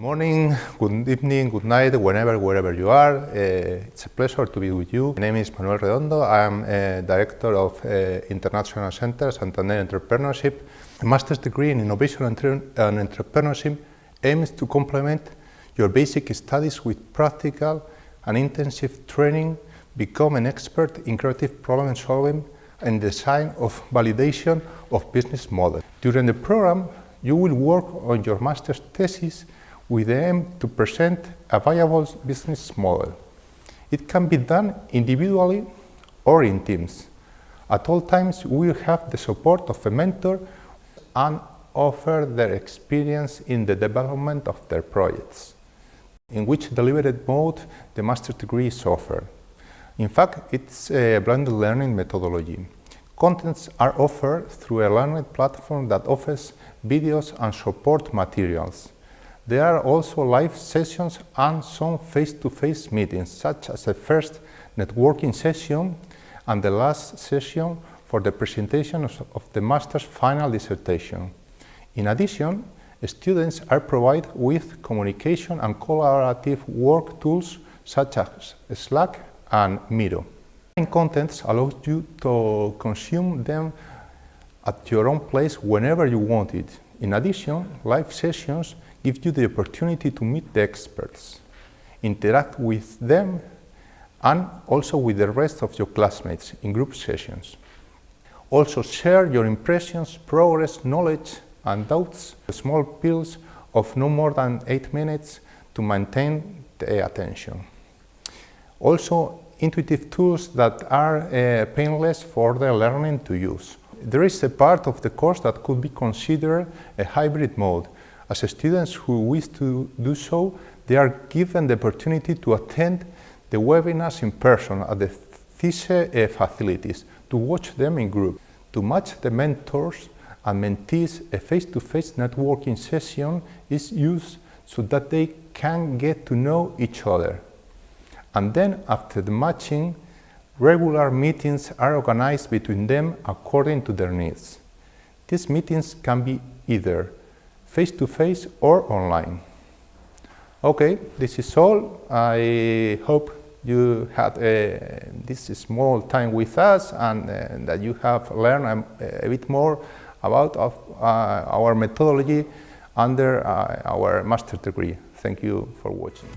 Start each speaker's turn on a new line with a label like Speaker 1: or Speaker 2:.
Speaker 1: morning, good evening, good night, whenever, wherever you are. Uh, it's a pleasure to be with you. My name is Manuel Redondo. I'm uh, Director of uh, International Center Santander Entrepreneurship. A master's degree in Innovation and Entrepreneurship aims to complement your basic studies with practical and intensive training, become an expert in creative problem solving and design of validation of business models. During the program, you will work on your master's thesis with the aim to present a viable business model. It can be done individually or in teams. At all times, we will have the support of a mentor and offer their experience in the development of their projects, in which deliberate mode the master's degree is offered. In fact, it's a blended learning methodology. Contents are offered through a learning platform that offers videos and support materials. There are also live sessions and some face-to-face -face meetings, such as the first networking session and the last session for the presentation of the master's final dissertation. In addition, students are provided with communication and collaborative work tools such as Slack and Miro. Online Contents allows you to consume them at your own place whenever you want it. In addition, live sessions give you the opportunity to meet the experts, interact with them, and also with the rest of your classmates in group sessions. Also share your impressions, progress, knowledge, and doubts, small pills of no more than 8 minutes to maintain the attention. Also, intuitive tools that are uh, painless for the learning to use. There is a part of the course that could be considered a hybrid mode, as students who wish to do so, they are given the opportunity to attend the webinars in person at the CISE facilities, to watch them in group. To match the mentors and mentees, a face-to-face -face networking session is used so that they can get to know each other. And then, after the matching, regular meetings are organized between them according to their needs. These meetings can be either face-to-face -face or online. Okay, this is all. I hope you had uh, this small time with us and uh, that you have learned a, a bit more about of, uh, our methodology under uh, our master degree. Thank you for watching.